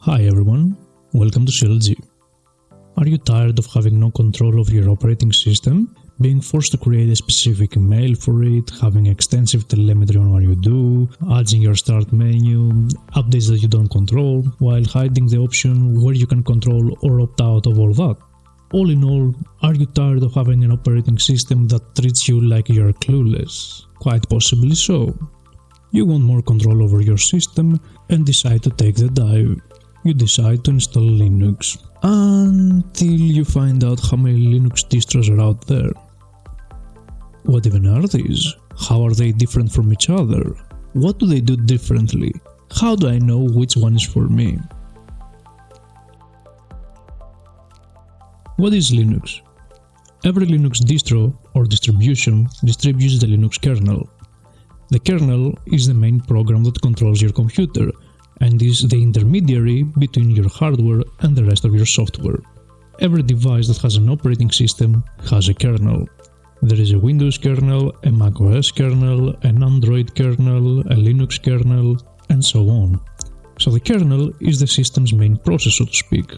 Hi everyone, welcome to CLG. Are you tired of having no control of your operating system? Being forced to create a specific email for it, having extensive telemetry on what you do, adding your start menu, updates that you don't control, while hiding the option where you can control or opt out of all that? All in all, are you tired of having an operating system that treats you like you're clueless? Quite possibly so. You want more control over your system and decide to take the dive. You decide to install Linux until you find out how many Linux distros are out there. What even are these? How are they different from each other? What do they do differently? How do I know which one is for me? What is Linux? Every Linux distro or distribution distributes the Linux kernel. The kernel is the main program that controls your computer and is the intermediary between your hardware and the rest of your software. Every device that has an operating system has a kernel. There is a Windows kernel, a macOS kernel, an Android kernel, a Linux kernel, and so on. So the kernel is the system's main process, so to speak.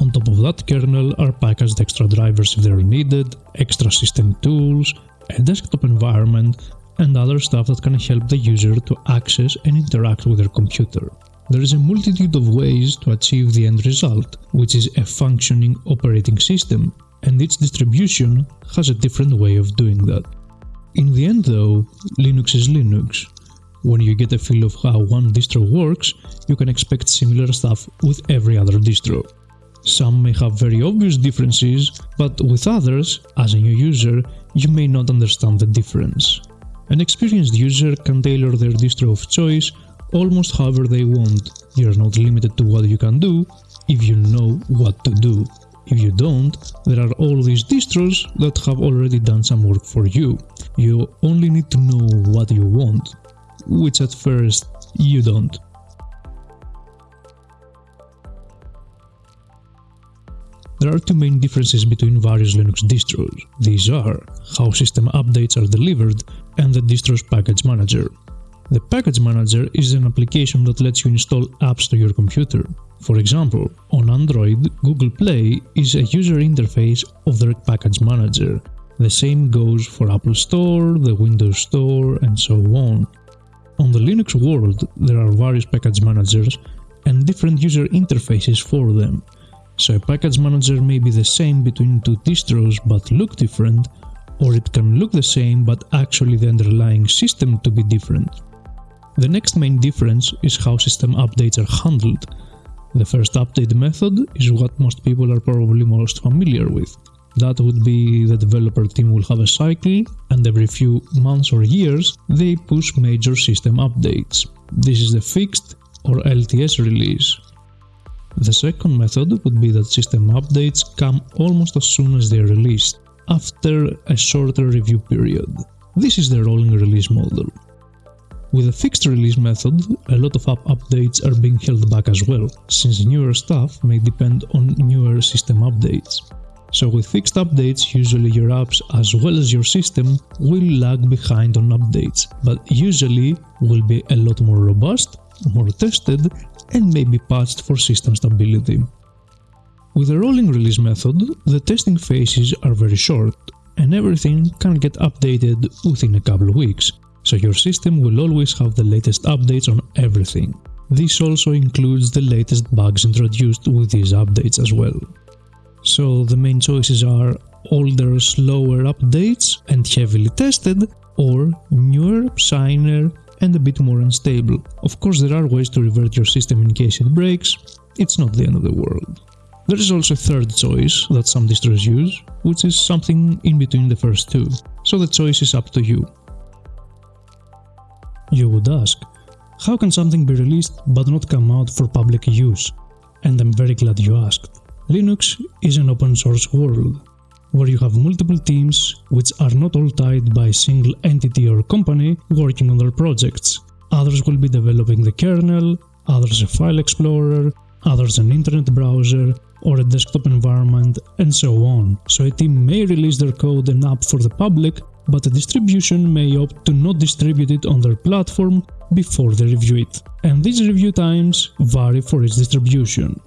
On top of that kernel are packaged extra drivers if they are needed, extra system tools, a desktop environment, and other stuff that can help the user to access and interact with their computer. There is a multitude of ways to achieve the end result, which is a functioning operating system, and each distribution has a different way of doing that. In the end though, Linux is Linux. When you get a feel of how one distro works, you can expect similar stuff with every other distro. Some may have very obvious differences, but with others, as a new user, you may not understand the difference. An experienced user can tailor their distro of choice almost however they want. You're not limited to what you can do if you know what to do. If you don't, there are all these distros that have already done some work for you. You only need to know what you want, which at first you don't. There are two main differences between various Linux distros. These are how system updates are delivered and the distro's package manager. The package manager is an application that lets you install apps to your computer. For example, on Android, Google Play is a user interface of their package manager. The same goes for Apple Store, the Windows Store, and so on. On the Linux world, there are various package managers and different user interfaces for them. So a package manager may be the same between two distros but look different, or it can look the same but actually the underlying system to be different. The next main difference is how system updates are handled. The first update method is what most people are probably most familiar with. That would be the developer team will have a cycle and every few months or years they push major system updates. This is the fixed or LTS release. The second method would be that system updates come almost as soon as they are released, after a shorter review period. This is the rolling release model. With a fixed release method, a lot of app updates are being held back as well, since newer stuff may depend on newer system updates. So with fixed updates, usually your apps as well as your system will lag behind on updates, but usually will be a lot more robust, more tested, and may be patched for system stability. With the rolling release method, the testing phases are very short, and everything can get updated within a couple of weeks, so your system will always have the latest updates on everything. This also includes the latest bugs introduced with these updates as well. So the main choices are older, slower updates and heavily tested, or newer, shinier, and a bit more unstable. Of course, there are ways to revert your system in case it breaks, it's not the end of the world. There is also a third choice that some distros use, which is something in between the first two, so the choice is up to you. You would ask, how can something be released but not come out for public use? And I'm very glad you asked. Linux is an open source world, where you have multiple teams which are not all tied by a single entity or company working on their projects. Others will be developing the kernel, others a file explorer, others an internet browser, or a desktop environment, and so on. So a team may release their code and app for the public, but a distribution may opt to not distribute it on their platform before they review it, and these review times vary for each distribution.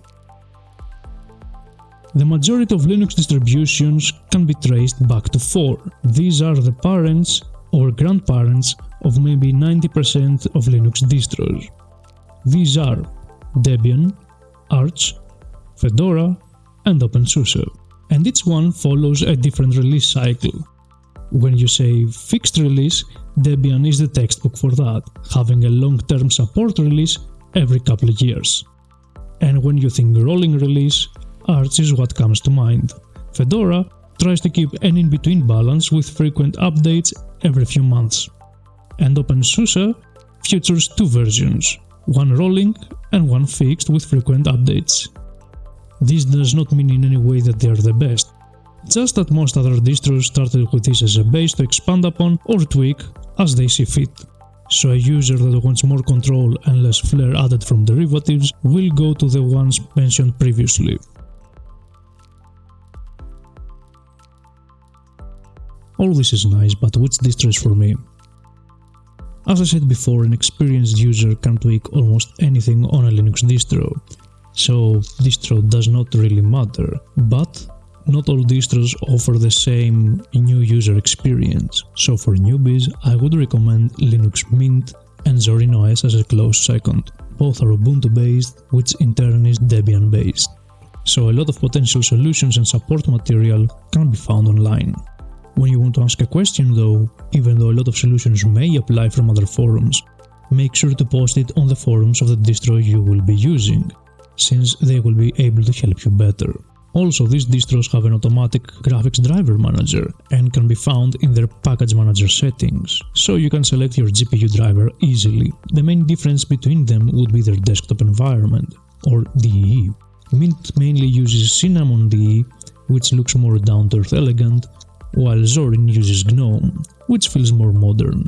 The majority of Linux distributions can be traced back to 4. These are the parents or grandparents of maybe 90% of Linux distros. These are Debian, Arch, Fedora, and OpenSUSE, and each one follows a different release cycle. When you say fixed release, Debian is the textbook for that, having a long-term support release every couple of years. And when you think rolling release, Arch is what comes to mind. Fedora tries to keep an in-between balance with frequent updates every few months. And OpenSUSE features two versions, one rolling and one fixed with frequent updates. This does not mean in any way that they are the best, just that most other distros started with this as a base to expand upon or tweak as they see fit. So a user that wants more control and less flair added from derivatives will go to the ones mentioned previously. All this is nice, but which distro is for me? As I said before, an experienced user can tweak almost anything on a Linux distro, so distro does not really matter, but not all distros offer the same new user experience, so for newbies I would recommend Linux Mint and Zorin OS as a close second. Both are Ubuntu based, which in turn is Debian based. So a lot of potential solutions and support material can be found online. When you want to ask a question though, even though a lot of solutions may apply from other forums, make sure to post it on the forums of the distro you will be using, since they will be able to help you better. Also, these distros have an automatic graphics driver manager and can be found in their package manager settings, so you can select your GPU driver easily. The main difference between them would be their desktop environment, or DE. Mint mainly uses Cinnamon DE, which looks more down-to-earth elegant, while Zorin uses GNOME, which feels more modern.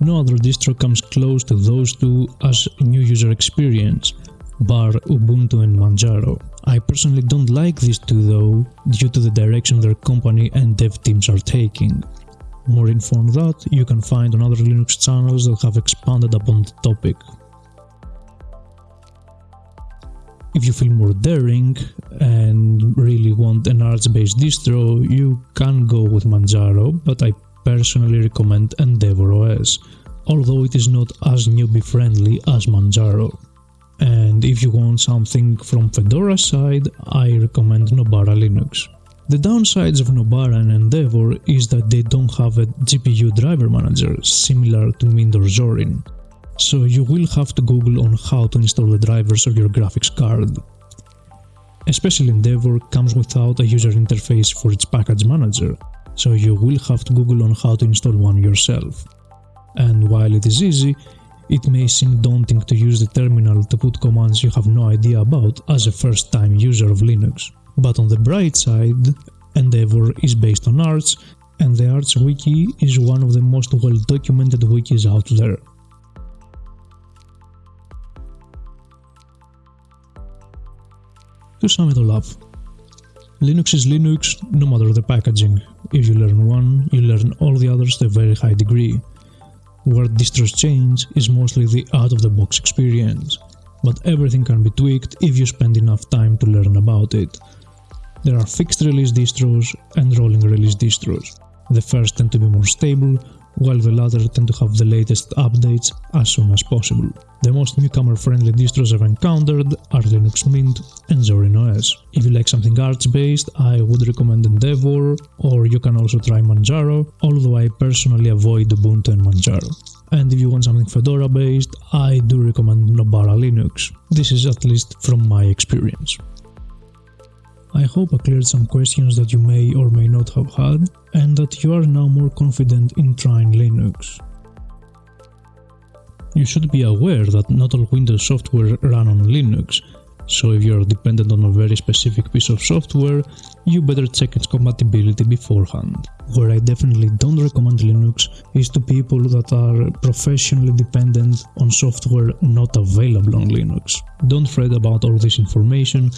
No other distro comes close to those two as new user experience, bar Ubuntu and Manjaro. I personally don't like these two though, due to the direction their company and dev teams are taking. More info on that you can find on other Linux channels that have expanded upon the topic. If you feel more daring and really want an Arch-based distro, you can go with Manjaro, but I personally recommend Endeavour OS, although it is not as newbie friendly as Manjaro. And if you want something from Fedora side, I recommend Nobara Linux. The downsides of Nobara and Endeavour is that they don't have a GPU driver manager similar to Mint or Zorin so you will have to google on how to install the drivers of your graphics card. Especially Endeavour comes without a user interface for its package manager, so you will have to google on how to install one yourself. And while it is easy, it may seem daunting to use the terminal to put commands you have no idea about as a first time user of Linux. But on the bright side, Endeavour is based on Arch, and the Arch wiki is one of the most well documented wikis out there. To sum it all up, Linux is Linux no matter the packaging. If you learn one, you learn all the others to a very high degree. Where distros change is mostly the out-of-the-box experience, but everything can be tweaked if you spend enough time to learn about it. There are fixed release distros and rolling release distros. The first tend to be more stable, while the latter tend to have the latest updates as soon as possible. The most newcomer-friendly distros I've encountered are Linux Mint and Zorin OS. If you like something Arch-based, I would recommend Endeavour, or you can also try Manjaro, although I personally avoid Ubuntu and Manjaro. And if you want something Fedora-based, I do recommend Nobara Linux. This is at least from my experience. I hope I cleared some questions that you may or may not have had, and that you are now more confident in trying Linux. You should be aware that not all Windows software run on Linux, so if you are dependent on a very specific piece of software, you better check its compatibility beforehand. Where I definitely don't recommend Linux is to people that are professionally dependent on software not available on Linux. Don't fret about all this information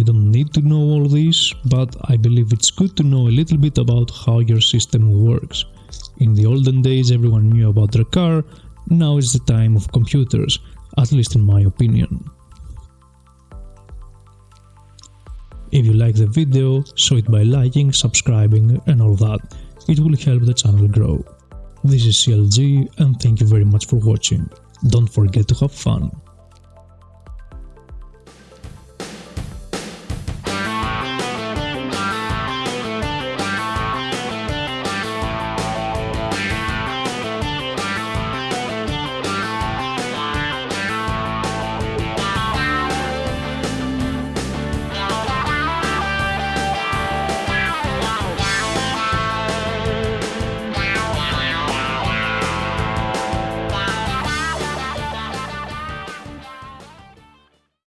you don't need to know all this, but I believe it's good to know a little bit about how your system works. In the olden days everyone knew about their car, Now is the time of computers, at least in my opinion. If you like the video, show it by liking, subscribing and all that. It will help the channel grow. This is CLG and thank you very much for watching. Don't forget to have fun.